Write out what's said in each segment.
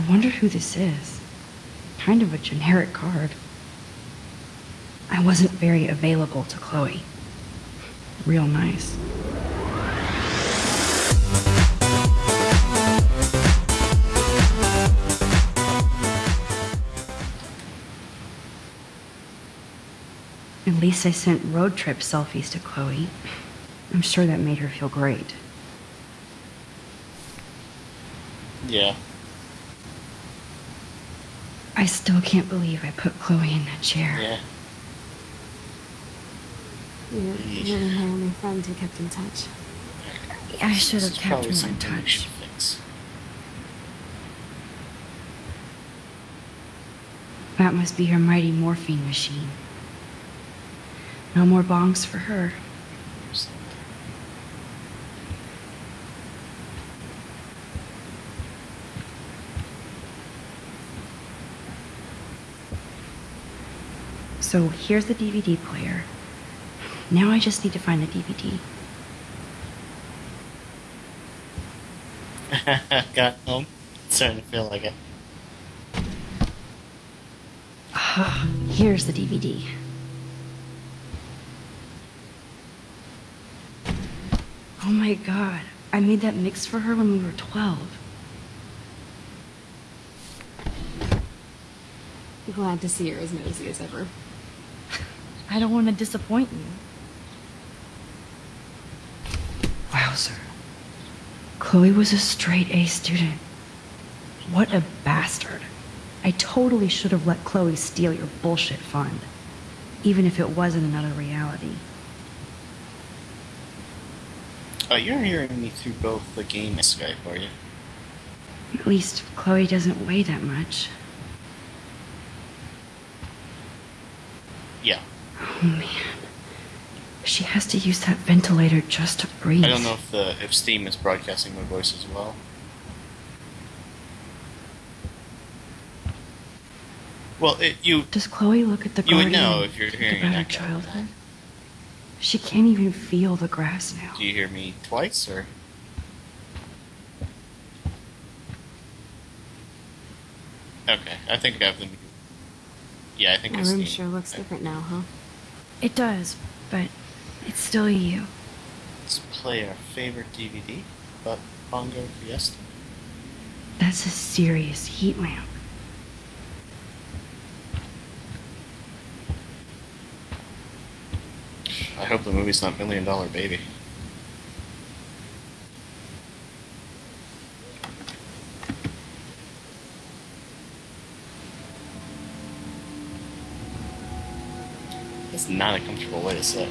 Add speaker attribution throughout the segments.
Speaker 1: I wonder who this is. Kind of a generic card. I wasn't very available to Chloe. Real nice. At least I sent road trip selfies to Chloe. I'm sure that made her feel great.
Speaker 2: Yeah.
Speaker 1: I still can't believe I put Chloe in that chair.
Speaker 2: Yeah.
Speaker 3: You're really my only friend who kept in touch.
Speaker 1: I should have kept
Speaker 2: probably
Speaker 1: her in touch.
Speaker 2: fix.
Speaker 1: That must be her mighty morphine machine. No more bongs for her. So here's the DVD player. Now I just need to find the DVD.
Speaker 2: Got home. Starting to feel like it.
Speaker 1: Here's the DVD. Oh my god. I made that mix for her when we were 12.
Speaker 3: Glad to see you're as nosy as ever.
Speaker 1: I don't want to disappoint you. Wowzer. Chloe was a straight A student. What a bastard. I totally should have let Chloe steal your bullshit fund. Even if it wasn't another reality.
Speaker 2: Oh, you're hearing me through both the game and Skype, are you?
Speaker 1: At least Chloe doesn't weigh that much.
Speaker 2: Yeah.
Speaker 1: Oh Oh, man. She has to use that ventilator just to breathe.
Speaker 2: I don't know if the if Steam is broadcasting my voice as well. Well, it, you
Speaker 1: Does Chloe look at the
Speaker 2: You would know if you're
Speaker 1: think
Speaker 2: hearing
Speaker 1: about her childhood? She can't even feel the grass now.
Speaker 2: do you hear me twice or? Okay, I think I have them. Yeah, I think
Speaker 3: My room sure looks different now, huh?
Speaker 1: It does, but it's still you.
Speaker 2: Let's play our favorite DVD but Bongo Fiesta.
Speaker 1: That's a serious heat lamp.
Speaker 2: I hope the movie's not Million Dollar Baby. It's not a comfortable way to sit.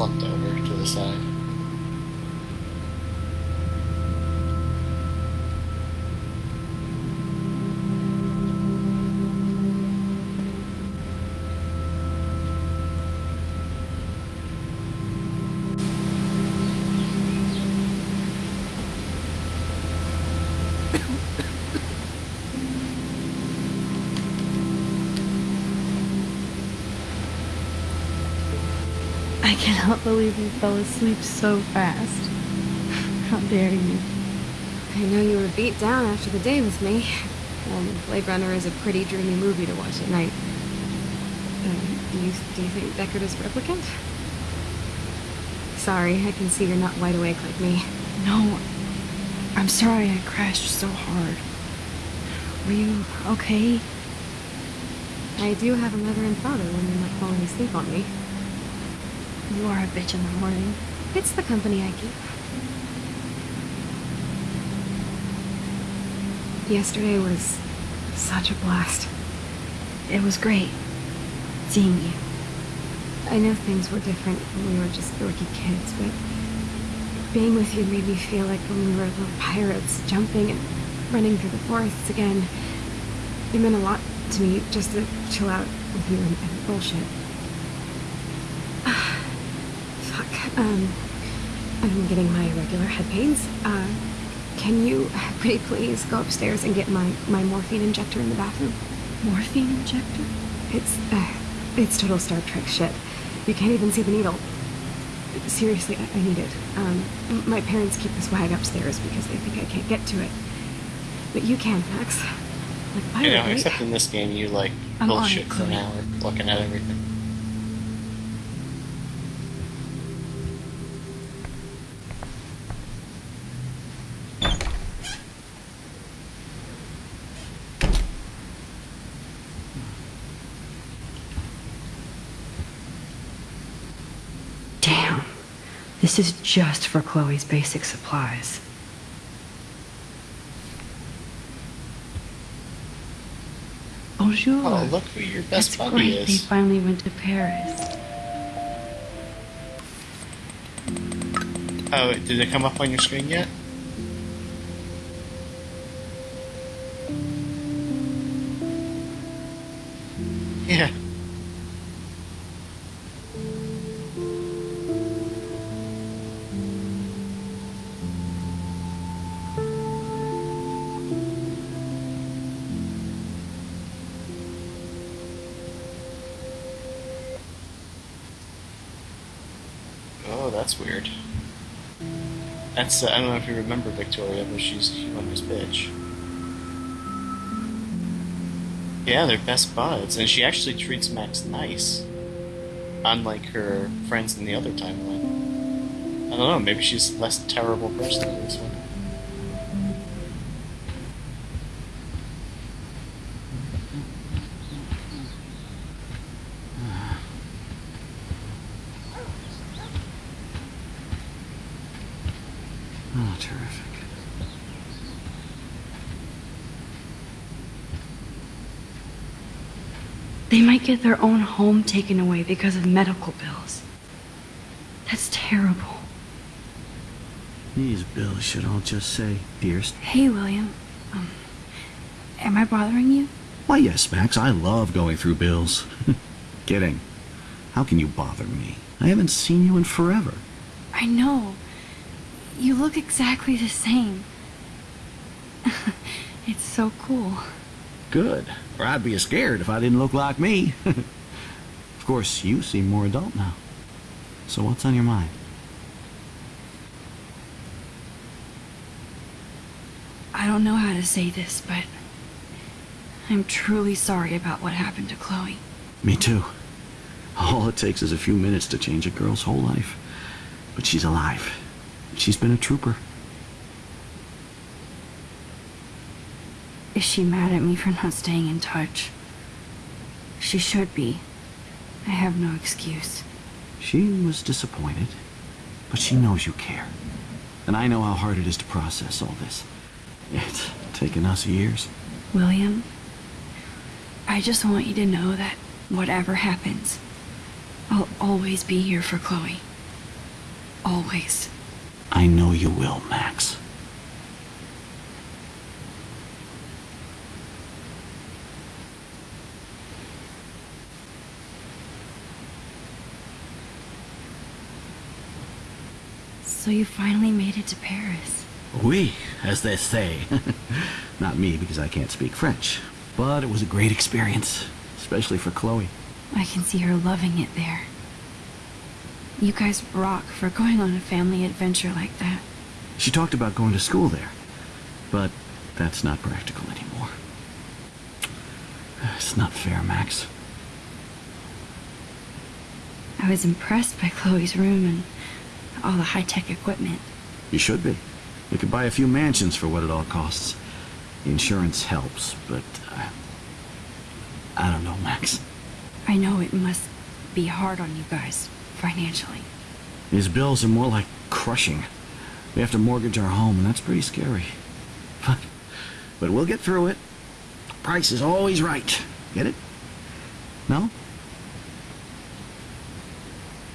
Speaker 2: Slumped over to the side.
Speaker 1: I cannot believe you fell asleep so fast. How dare you?
Speaker 3: I know you were beat down after the day with me. And Blade Runner is a pretty dreamy movie to watch at night. Um, do you do you think Deckard is replicant? Sorry, I can see you're not wide awake like me.
Speaker 1: No, I'm sorry I crashed so hard. Were you okay?
Speaker 3: I do have a mother and father when you're not falling asleep on me.
Speaker 1: You are a bitch in the morning.
Speaker 3: It's the company I keep. Yesterday was such a blast.
Speaker 1: It was great. seeing you.
Speaker 3: I know things were different when we were just dorky kids, but being with you made me feel like when we were little pirates, jumping and running through the forests again. It meant a lot to me just to chill out with you and, and bullshit. Um, I'm getting my regular head pains. Uh, can you pretty please go upstairs and get my, my morphine injector in the bathroom?
Speaker 1: Morphine injector?
Speaker 3: It's, uh, it's total Star Trek shit. You can't even see the needle. Seriously, I, I need it. Um, my parents keep this wag upstairs because they think I can't get to it. But you can, Max. Like, by
Speaker 2: You
Speaker 3: the
Speaker 2: know,
Speaker 3: way,
Speaker 2: except in this game, you like
Speaker 1: I'm
Speaker 2: bullshit for an hour looking at everything.
Speaker 1: This is just for Chloe's basic supplies. Bonjour.
Speaker 2: Oh, look who your best
Speaker 1: That's
Speaker 2: buddy
Speaker 1: great. They finally went to Paris.
Speaker 2: Oh, did it come up on your screen yet? Yeah. That's weird. That's uh, I don't know if you remember Victoria, but she's a humongous bitch. Yeah, they're best buds, and she actually treats Max nice, unlike her friends in the other timeline. I don't know, maybe she's less terrible person in this one.
Speaker 4: Oh, terrific.
Speaker 1: Get their own home taken away because of medical bills. That's terrible.
Speaker 4: These bills should all just say, Dearest.
Speaker 3: Hey, William. Um, am I bothering you?
Speaker 4: Why, yes, Max, I love going through bills. Kidding. How can you bother me? I haven't seen you in forever.
Speaker 3: I know. You look exactly the same. it's so cool.
Speaker 4: Good. Or I'd be scared if I didn't look like me. of course, you seem more adult now. So what's on your mind?
Speaker 1: I don't know how to say this, but I'm truly sorry about what happened to Chloe.
Speaker 4: Me too. All it takes is a few minutes to change a girl's whole life. But she's alive. She's been a trooper.
Speaker 1: Is she mad at me for not staying in touch? She should be. I have no excuse.
Speaker 4: She was disappointed, but she knows you care. And I know how hard it is to process all this. It's taken us years.
Speaker 1: William, I just want you to know that whatever happens, I'll always be here for Chloe. Always.
Speaker 4: I know you will, Max.
Speaker 1: So you finally made it to Paris.
Speaker 4: Oui, as they say. Not me, because I can't speak French. But it was a great experience, especially for Chloe.
Speaker 1: I can see her loving it there. You guys rock for going on a family adventure like that.
Speaker 4: She talked about going to school there, but that's not practical anymore. It's not fair, Max.
Speaker 1: I was impressed by Chloe's room and all the high-tech equipment.
Speaker 4: You should be. We could buy a few mansions for what it all costs. The insurance helps, but uh, I don't know, Max.
Speaker 1: I know it must be hard on you guys, financially.
Speaker 4: These bills are more like crushing. We have to mortgage our home, and that's pretty scary. But, but we'll get through it. Price is always right. Get it? No?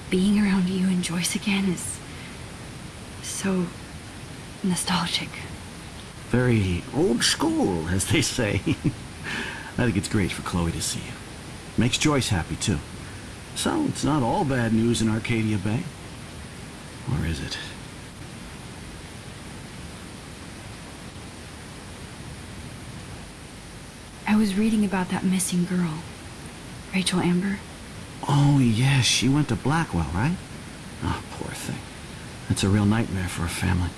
Speaker 1: Being around you and Joyce again is so nostalgic.
Speaker 4: Very old school, as they say. I think it's great for Chloe to see you. Makes Joyce happy, too. So, it's not all bad news in Arcadia Bay. Or is it?
Speaker 1: I was reading about that missing girl, Rachel Amber.
Speaker 4: Oh, yes, she went to Blackwell, right? Oh, poor thing. That's a real nightmare for a family.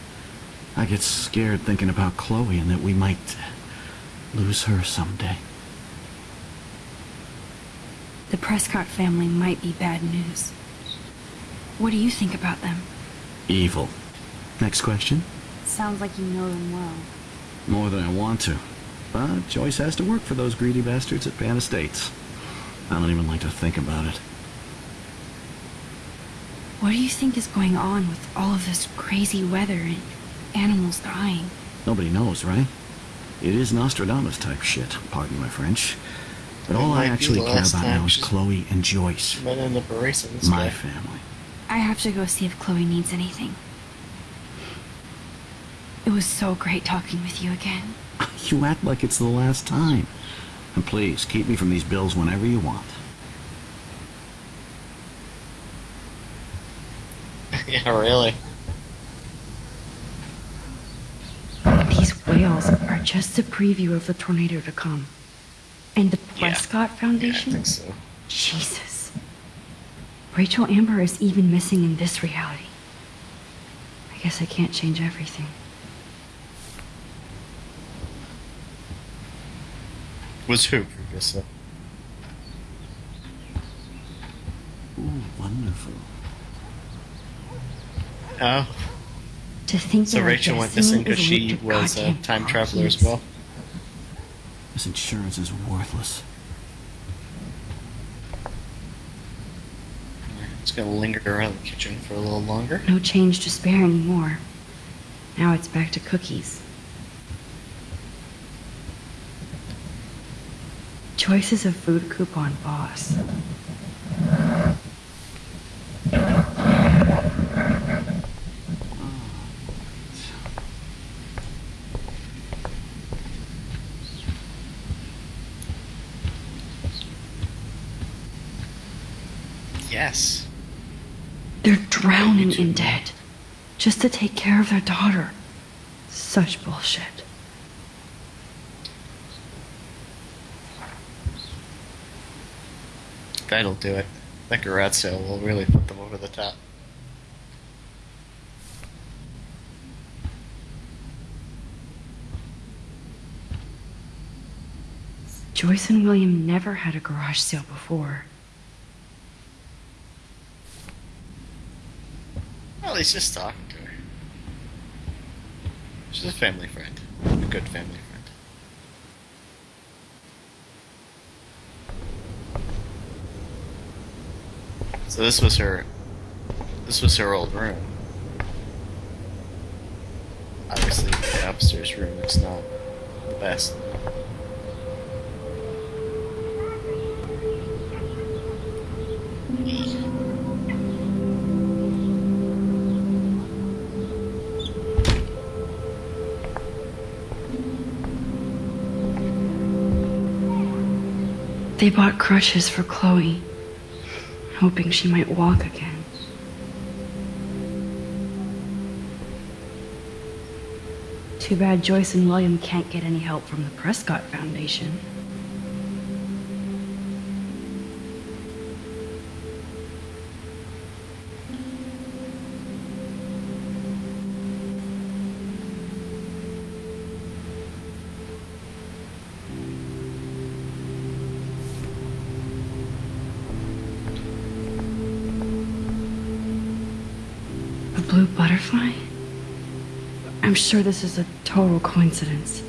Speaker 4: I get scared thinking about Chloe and that we might uh, lose her someday.
Speaker 1: The Prescott family might be bad news. What do you think about them?
Speaker 4: Evil. Next question?
Speaker 1: Sounds like you know them well.
Speaker 4: More than I want to. But Joyce has to work for those greedy bastards at Pan Estates. I don't even like to think about it.
Speaker 1: What do you think is going on with all of this crazy weather and animals dying?
Speaker 4: Nobody knows, right? It is Nostradamus type shit, pardon my French. But
Speaker 2: It
Speaker 4: all I actually care about now is Chloe and Joyce.
Speaker 2: Might end up erasing this
Speaker 4: My
Speaker 2: guy.
Speaker 4: family.
Speaker 1: I have to go see if Chloe needs anything. It was so great talking with you again.
Speaker 4: You act like it's the last time. And please, keep me from these bills whenever you want.
Speaker 2: yeah, really.
Speaker 1: These whales are just a preview of the tornado to come. And the
Speaker 2: Yeah.
Speaker 1: Prescott
Speaker 2: Yeah, I
Speaker 1: Foundation?
Speaker 2: think so.
Speaker 1: Jesus. Rachel Amber is even missing in this reality. I guess I can't change everything.
Speaker 2: Was who previously?
Speaker 4: Ooh, wonderful.
Speaker 2: Oh,
Speaker 1: To think
Speaker 2: so
Speaker 1: that our
Speaker 2: Rachel went
Speaker 1: destiny
Speaker 2: missing because she was a time traveler as well.
Speaker 4: This insurance is worthless.
Speaker 2: It's gonna linger around the kitchen for a little longer.
Speaker 1: No change to spare anymore. Now it's back to cookies. Is a food coupon boss.
Speaker 2: Yes.
Speaker 1: They're drowning in debt just to take care of their daughter. Such bullshit.
Speaker 2: That'll do it. That garage sale will really put them over the top.
Speaker 1: Joyce and William never had a garage sale before.
Speaker 2: Well, he's just talking to her. She's a family friend. A good family friend. So this was her this was her old room. Obviously the upstairs room is not the best.
Speaker 1: They bought crutches for Chloe, hoping she might walk again. Too bad Joyce and William can't get any help from the Prescott Foundation. Sure this is a total coincidence.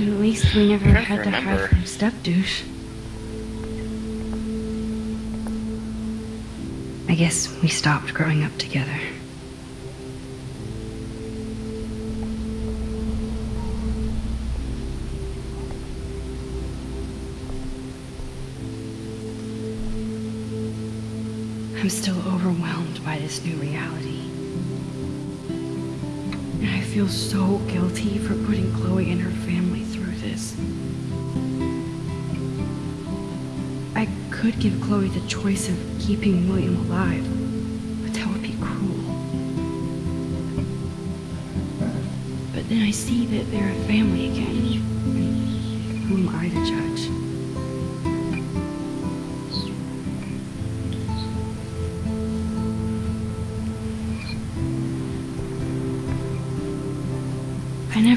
Speaker 1: At least we never had to
Speaker 2: remember.
Speaker 1: hide from Step Douche. I guess we stopped growing up together. I'm still overwhelmed by this new reality. And I feel so guilty for putting Chloe and her family through this. I could give Chloe the choice of keeping William alive, but that would be cruel. But then I see that they're a family again. Who am I to judge?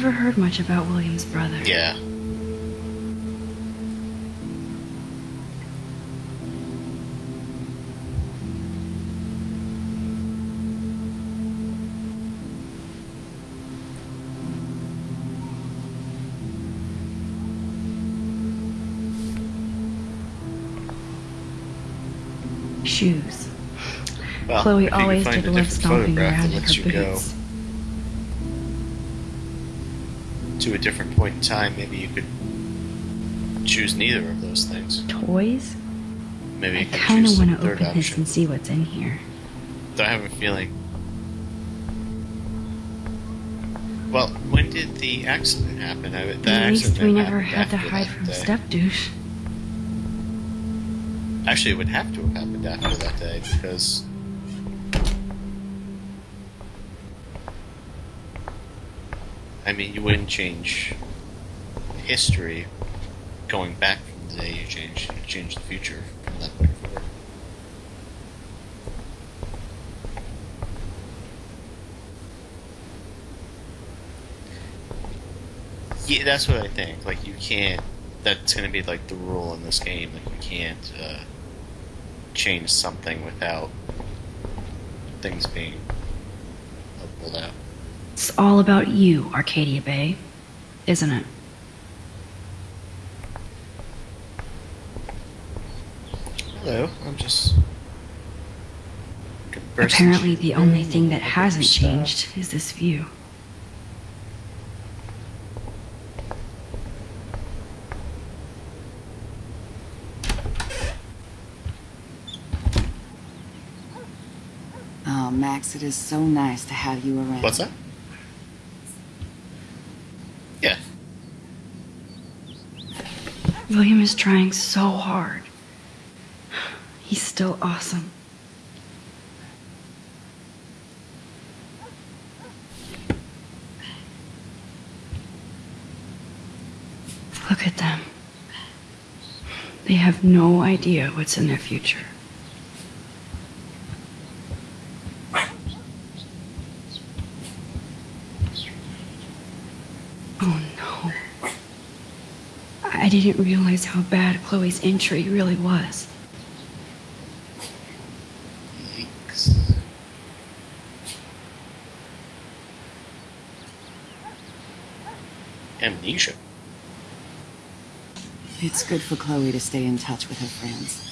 Speaker 1: Never heard much about William's brother.
Speaker 2: Yeah.
Speaker 1: Shoes.
Speaker 2: Well,
Speaker 1: Chloe
Speaker 2: if you could
Speaker 1: always did love stomping around in her
Speaker 2: boots. go to a different point in time, maybe you could choose neither of those things.
Speaker 1: Toys?
Speaker 2: Maybe
Speaker 1: I kind of want to open this and see what's in here.
Speaker 2: Though I have a feeling. Well, when did the accident happen? I, the
Speaker 1: At least we never had to hide from
Speaker 2: day.
Speaker 1: step douche.
Speaker 2: Actually, it would have to have happened after that day because. I mean, you wouldn't change history going back from the day you change. You change the future from that point forward. Yeah, that's what I think. Like, you can't. That's going to be like the rule in this game. Like, you can't uh, change something without things being pulled out.
Speaker 1: It's all about you, Arcadia Bay, isn't it?
Speaker 2: Hello, I'm just.
Speaker 1: Apparently, the only thing that hasn't changed is this view.
Speaker 5: Oh, Max, it is so nice to have you around.
Speaker 2: What's that? Yeah.
Speaker 1: William is trying so hard. He's still awesome. Look at them. They have no idea what's in their future. Oh no. I didn't realize how bad Chloe's injury really was.
Speaker 2: Yikes. Amnesia.
Speaker 5: It's good for Chloe to stay in touch with her friends.